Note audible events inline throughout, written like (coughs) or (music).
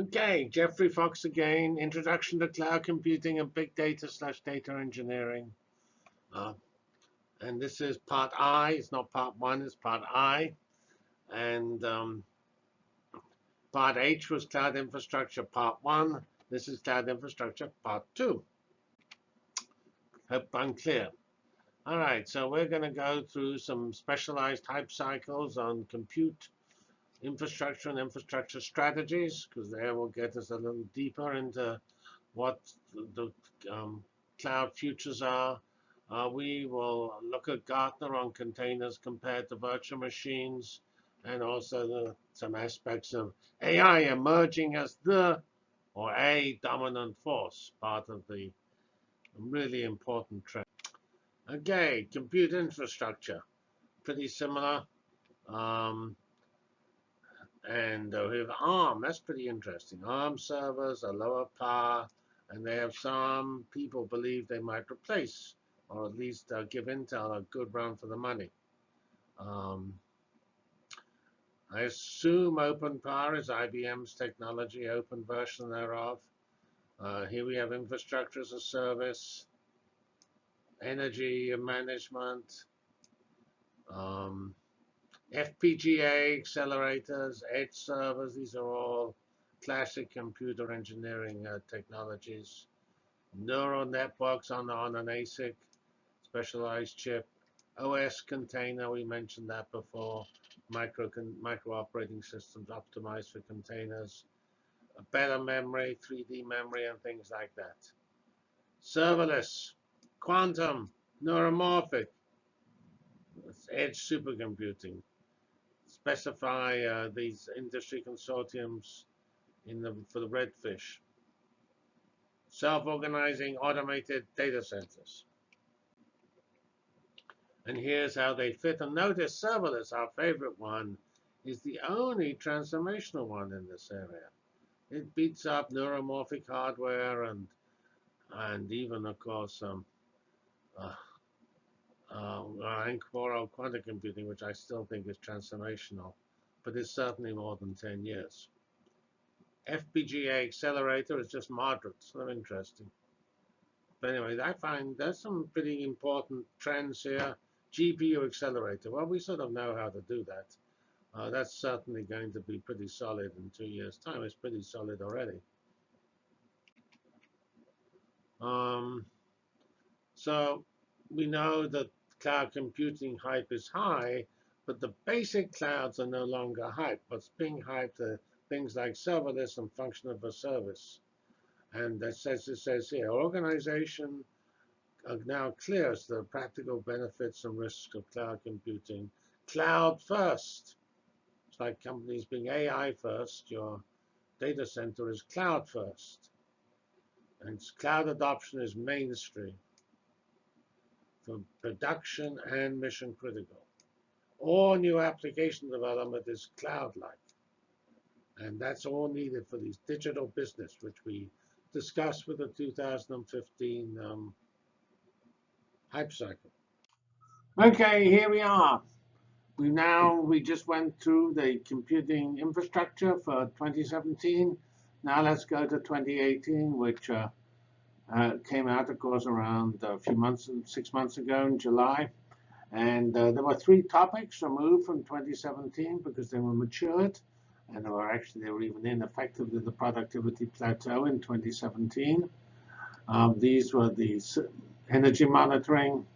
Okay, Geoffrey Fox again. Introduction to Cloud Computing and Big Data slash Data Engineering. Uh, and this is part I. It's not part one, it's part I. And um, part H was Cloud Infrastructure part one. This is Cloud Infrastructure part two. Hope I'm clear. All right, so we're going to go through some specialized hype cycles on compute infrastructure and infrastructure strategies, because there will get us a little deeper into what the um, cloud futures are. Uh, we will look at Gartner on containers compared to virtual machines, and also the, some aspects of AI emerging as the or a dominant force, part of the really important trend. Okay, compute infrastructure, pretty similar. Um, and we have ARM, that's pretty interesting. ARM servers are lower power, and they have some people believe they might replace, or at least uh, give Intel a good run for the money. Um, I assume OpenPOWER is IBM's technology, open version thereof. Uh, here we have infrastructure as a service, energy management, um, FPGA accelerators, edge servers, these are all classic computer engineering uh, technologies. Neural networks on, on an ASIC, specialized chip. OS container, we mentioned that before. Micro, micro operating systems optimized for containers. Better memory, 3D memory, and things like that. Serverless, quantum, neuromorphic, edge supercomputing specify uh, these industry consortiums in the, for the redfish. Self-organizing automated data centers. And here's how they fit. And notice serverless, our favorite one, is the only transformational one in this area. It beats up neuromorphic hardware and and even, of course, um, uh, uh, Anchor quantum computing, which I still think is transformational, but it's certainly more than 10 years. FPGA accelerator is just moderate, so interesting. But anyway, I find there's some pretty important trends here. GPU accelerator, well, we sort of know how to do that. Uh, that's certainly going to be pretty solid in two years' time. It's pretty solid already. Um, so we know that cloud computing hype is high, but the basic clouds are no longer hype. What's being hyped are things like serverless and function of a service. And says, it says here, organization now clear clears the practical benefits and risks of cloud computing. Cloud first. It's like companies being AI first. Your data center is cloud first. And cloud adoption is mainstream for production and mission critical. All new application development is cloud-like. And that's all needed for these digital business, which we discussed with the 2015 um, hype cycle. Okay, here we are. We now, we just went through the computing infrastructure for 2017. Now let's go to 2018, which uh, uh, came out, of course, around a few months, six months ago in July. And uh, there were three topics removed from 2017 because they were matured. And they were actually, they were even ineffective in the productivity plateau in 2017. Um, these were the energy monitoring,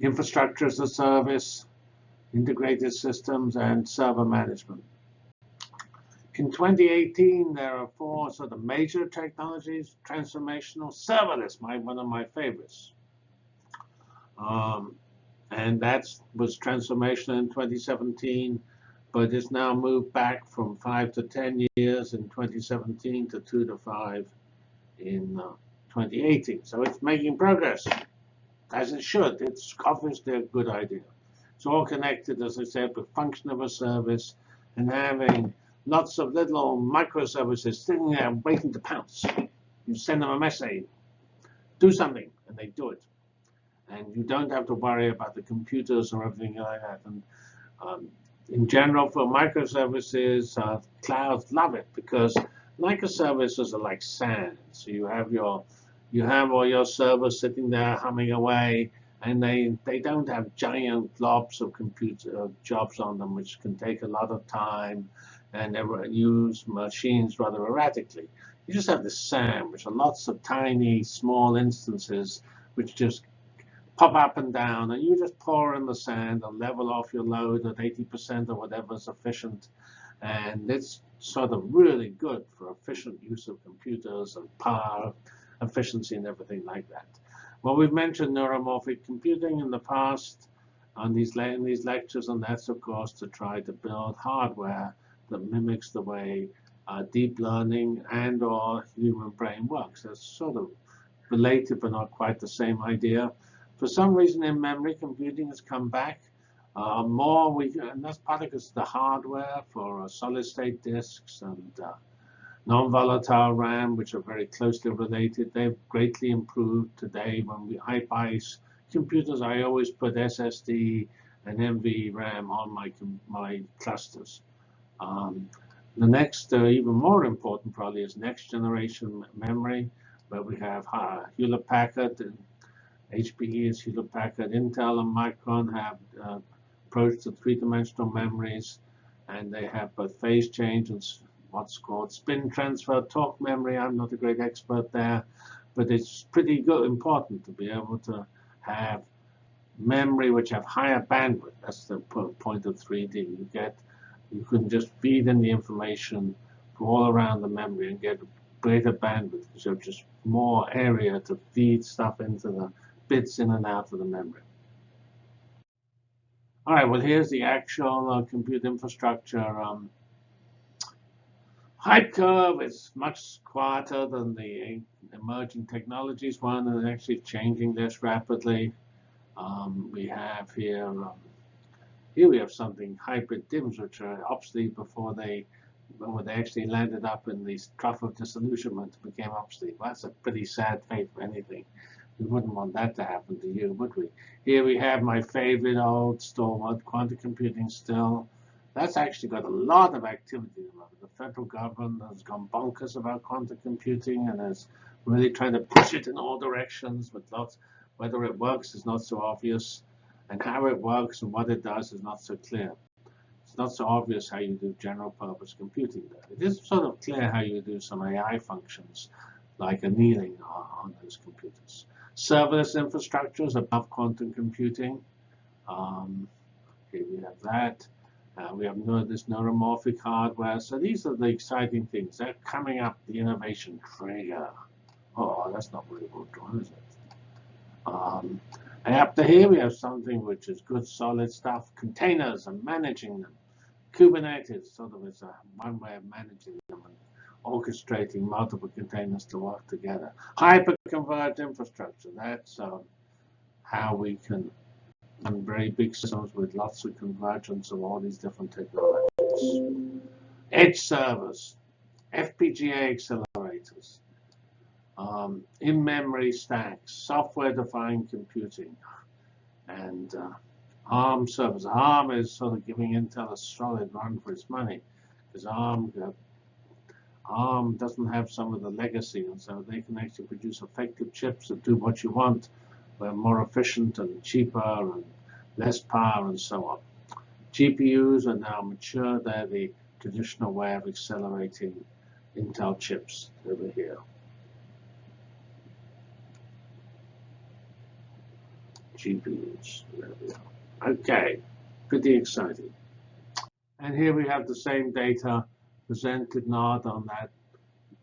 infrastructure as a service, integrated systems, and server management. In 2018, there are four sort of major technologies, transformational, serverless, my, one of my favorites. Um, and that was transformation in 2017, but it's now moved back from five to 10 years in 2017 to two to five in uh, 2018. So it's making progress, as it should. It's obviously a good idea. It's all connected, as I said, with function of a service and having lots of little microservices sitting there waiting to pounce. You send them a message, do something, and they do it. And you don't have to worry about the computers or everything like that. And um, in general, for microservices, uh, clouds love it because Microservices are like sand. So you have your you have all your servers sitting there humming away, and they they don't have giant globs of computer jobs on them, which can take a lot of time and use machines rather erratically. You just have this SAM, which are lots of tiny, small instances which just pop up and down, and you just pour in the sand and level off your load at 80% or whatever is efficient. And it's sort of really good for efficient use of computers and power efficiency and everything like that. Well, we've mentioned neuromorphic computing in the past on these, in these lectures, and that's, of course, to try to build hardware that mimics the way uh, deep learning and or human brain works. That's sort of related, but not quite the same idea. For some reason, in memory computing has come back. Uh, more, we, and that's partly because the hardware for uh, solid-state disks and uh, non-volatile RAM, which are very closely related, they've greatly improved today. When we, I buy computers, I always put SSD and NVRAM on my, my clusters. Um, the next, uh, even more important probably, is next generation memory, where we have uh, Hewlett Packard and HPE is Hewlett Packard, Intel and Micron have uh, approached to three-dimensional memories, and they have both phase change and what's called spin transfer torque memory. I'm not a great expert there, but it's pretty good, important to be able to have memory which have higher bandwidth. That's the point of 3D. You get you can just feed in the information from all around the memory and get greater bandwidth because you have just more area to feed stuff into the bits in and out of the memory. All right, well, here's the actual uh, compute infrastructure. Um, hype curve is much quieter than the emerging technologies one, and actually changing this rapidly. Um, we have here um, here we have something hybrid DIMMs, which are obsolete before they when they actually landed up in the trough of disillusionment became obsolete. Well, that's a pretty sad fate for anything. We wouldn't want that to happen to you, would we? Here we have my favorite old stalwart, quantum computing still. That's actually got a lot of activity The federal government has gone bonkers about quantum computing and is really trying to push it in all directions with lots. Whether it works is not so obvious and how it works and what it does is not so clear. It's not so obvious how you do general purpose computing there. It is sort of clear how you do some AI functions like annealing on those computers. Serverless infrastructures above quantum computing. Um, here we have that. Uh, we have this neuromorphic hardware. So these are the exciting things. They're coming up, the innovation trigger. Oh, that's not very well drawn, is it? Um, and up to here, we have something which is good, solid stuff. Containers and managing them. Kubernetes sort of is a, one way of managing them and orchestrating multiple containers to work together. Hyper-converged infrastructure. That's uh, how we can run very big systems with lots of convergence of all these different technologies. Edge servers, FPGA accelerators, um, in-memory stacks, software-defined computing, and uh, ARM servers. ARM is sort of giving Intel a solid run for its money because ARM uh, ARM doesn't have some of the legacy, and so they can actually produce effective chips that do what you want. They're more efficient and cheaper and less power and so on. GPUs are now mature. They're the traditional way of accelerating Intel chips over here. GPUs. Okay, pretty exciting. And here we have the same data presented not on that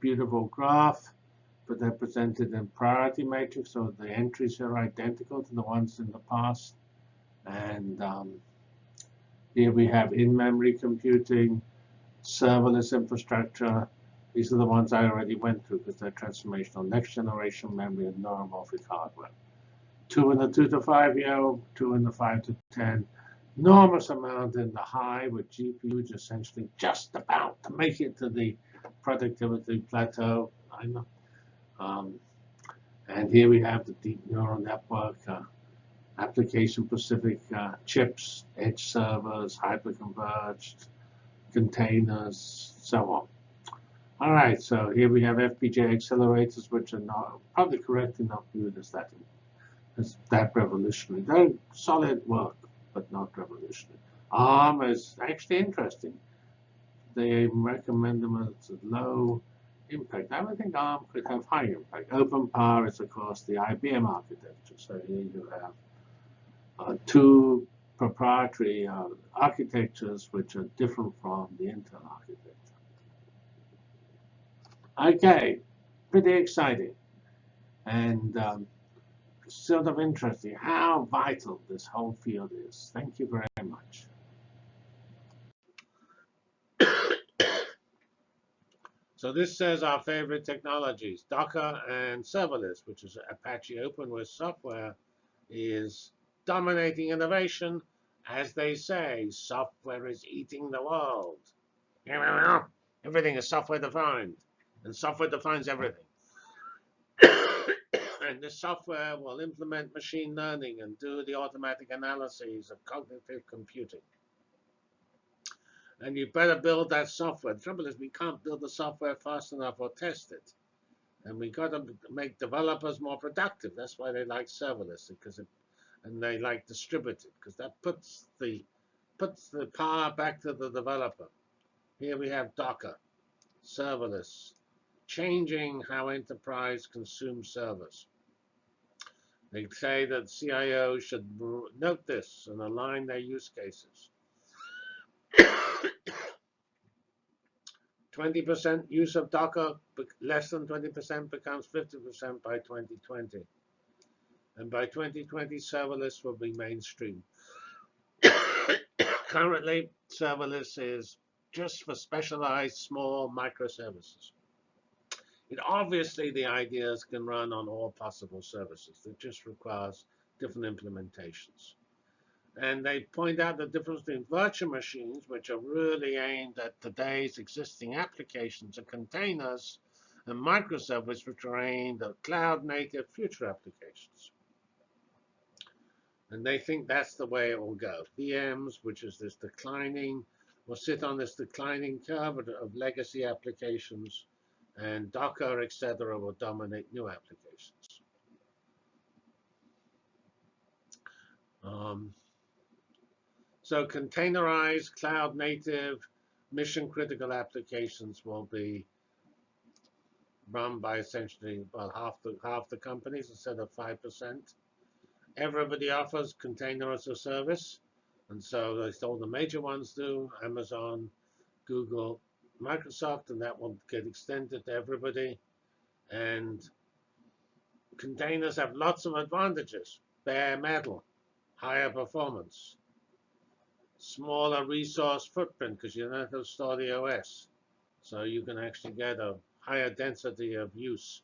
beautiful graph, but they're presented in priority matrix, so the entries are identical to the ones in the past. And um, here we have in-memory computing, serverless infrastructure. These are the ones I already went through because they're transformational next generation memory and neuromorphic hardware two in the two to five year, two in the five to 10. Enormous amount in the high with GPUs essentially just about to make it to the productivity plateau. I know. Um, and here we have the deep neural network, uh, application-specific uh, chips, edge servers, hyperconverged, containers, so on. All right, so here we have FPGA accelerators, which are not probably correctly not viewed as that as that revolutionary. They're solid work, but not revolutionary. ARM is actually interesting. They recommend them as low impact. I would think ARM could have high impact. OpenPOWER is, of course, the IBM architecture. So here you have uh, two proprietary uh, architectures which are different from the Intel architecture. Okay, pretty exciting. And um, sort of interesting how vital this whole field is. Thank you very much. (coughs) So this says our favorite technologies, Docker and serverless, which is Apache OpenWhisk software, is dominating innovation. As they say, software is eating the world. Everything is software defined, and software defines everything. And this software will implement machine learning and do the automatic analyses of cognitive computing and you better build that software. The trouble is we can't build the software fast enough or test it. And we got to make developers more productive. That's why they like serverless because it, and they like distributed because that puts the puts the power back to the developer. Here we have Docker, serverless, changing how enterprise consumes servers. They say that CIOs should note this and align their use cases. (coughs) 20% use of Docker, less than 20% becomes 50% by 2020. And by 2020, serverless will be mainstream. (coughs) Currently, serverless is just for specialized small microservices. It obviously, the ideas can run on all possible services. It just requires different implementations. And they point out the difference between virtual machines, which are really aimed at today's existing applications and containers, and microservices, which are aimed at cloud-native future applications. And they think that's the way it will go. VMs, which is this declining, will sit on this declining curve of legacy applications, and Docker, etc., will dominate new applications. Um, so containerized, cloud native, mission critical applications will be run by essentially about half the half the companies instead of five percent. Everybody offers container as a service, and so all the major ones do: Amazon, Google, Microsoft, and that will get extended to everybody. And containers have lots of advantages: bare metal, higher performance, smaller resource footprint because you don't have to store the OS. So you can actually get a higher density of use.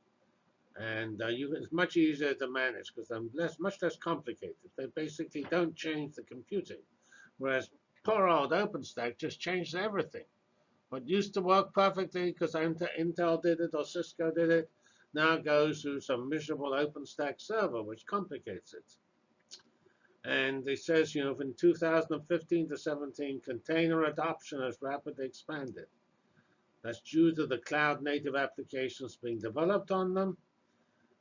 And uh, you, it's much easier to manage because they're less, much less complicated. They basically don't change the computing. Whereas poor old OpenStack just changed everything. What used to work perfectly because Intel did it or Cisco did it, now goes to some miserable OpenStack server, which complicates it. And it says, you know, from 2015 to 17, container adoption has rapidly expanded. That's due to the cloud native applications being developed on them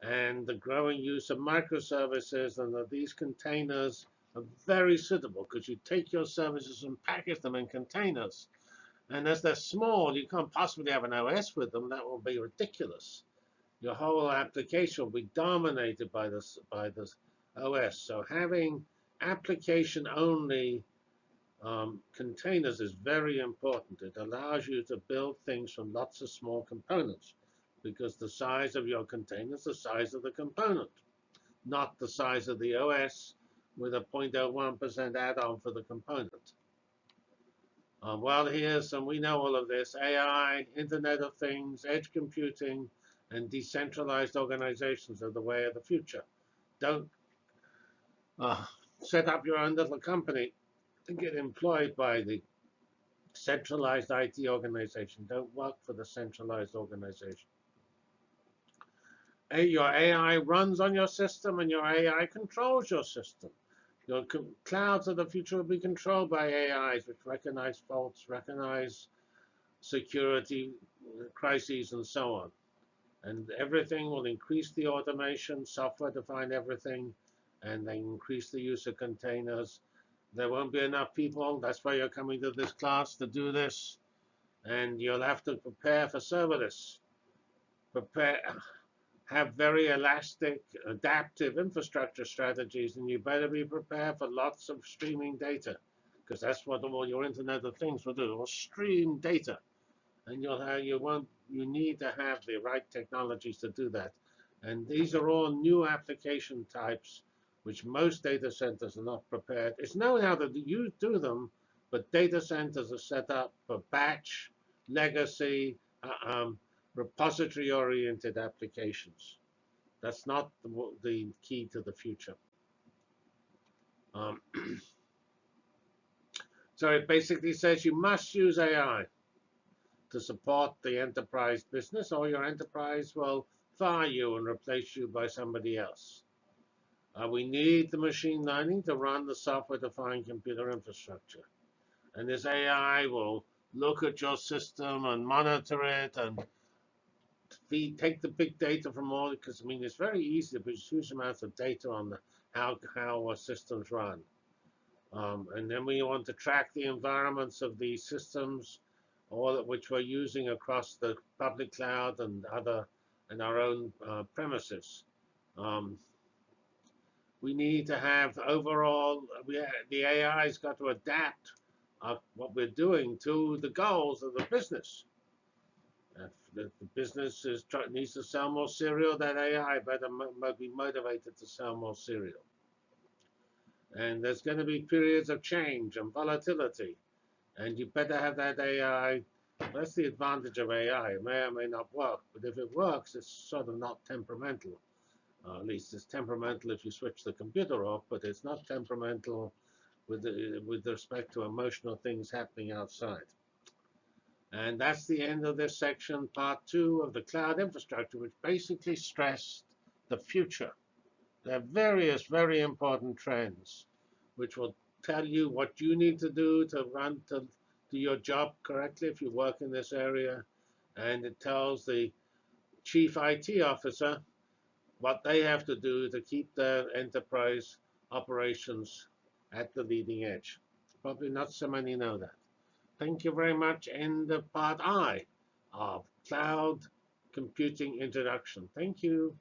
and the growing use of microservices and that these containers are very suitable because you take your services and package them in containers. And as they're small, you can't possibly have an OS with them. That will be ridiculous. Your whole application will be dominated by this by this OS. So having application-only um, containers is very important. It allows you to build things from lots of small components because the size of your container is the size of the component, not the size of the OS with a 0.01% add-on for the component. Well, here's some, we know all of this, AI, Internet of Things, edge computing, and decentralized organizations are the way of the future. Don't uh, set up your own little company and get employed by the centralized IT organization. Don't work for the centralized organization. Your AI runs on your system and your AI controls your system. Your clouds of the future will be controlled by AIs which recognize faults, recognize security crises and so on. And everything will increase the automation, software-defined everything, and they increase the use of containers. There won't be enough people. That's why you're coming to this class to do this. And you'll have to prepare for serverless. Prepare, have very elastic, adaptive infrastructure strategies, and you better be prepared for lots of streaming data, because that's what all your Internet of Things will do. Will stream data, and you'll have you won't you need to have the right technologies to do that. And these are all new application types which most data centers are not prepared. It's known how to you do them, but data centers are set up for batch, legacy, uh, um, repository-oriented applications. That's not the, the, key to the future. Um, (clears throat) so it basically says you must use AI to support the enterprise business, or your enterprise will fire you and replace you by somebody else. Uh, we need the machine learning to run the software-defined computer infrastructure. And this AI will look at your system and monitor it and feed, take the big data from all, because I mean, it's very easy to produce huge amounts of data on the, how, how our systems run. Um, and then we want to track the environments of these systems all of which we're using across the public cloud and other and our own uh, premises. Um, we need to have overall, we, the AI has got to adapt uh, what we're doing to the goals of the business. If the, business is needs to sell more cereal, that AI better be motivated to sell more cereal. And there's going to be periods of change and volatility. And you better have that AI. That's the advantage of AI. It may or may not work, but if it works, it's sort of not temperamental. Uh, at least it's temperamental if you switch the computer off, but it's not temperamental with, the, with respect to emotional things happening outside. And that's the end of this section, part two of the cloud infrastructure, which basically stressed the future. There are various very important trends, which will tell you what you need to do to run to do your job correctly if you work in this area. And it tells the chief IT officer what they have to do to keep their enterprise operations at the leading edge. Probably not so many know that. Thank you very much. End of part I of Cloud Computing Introduction. Thank you.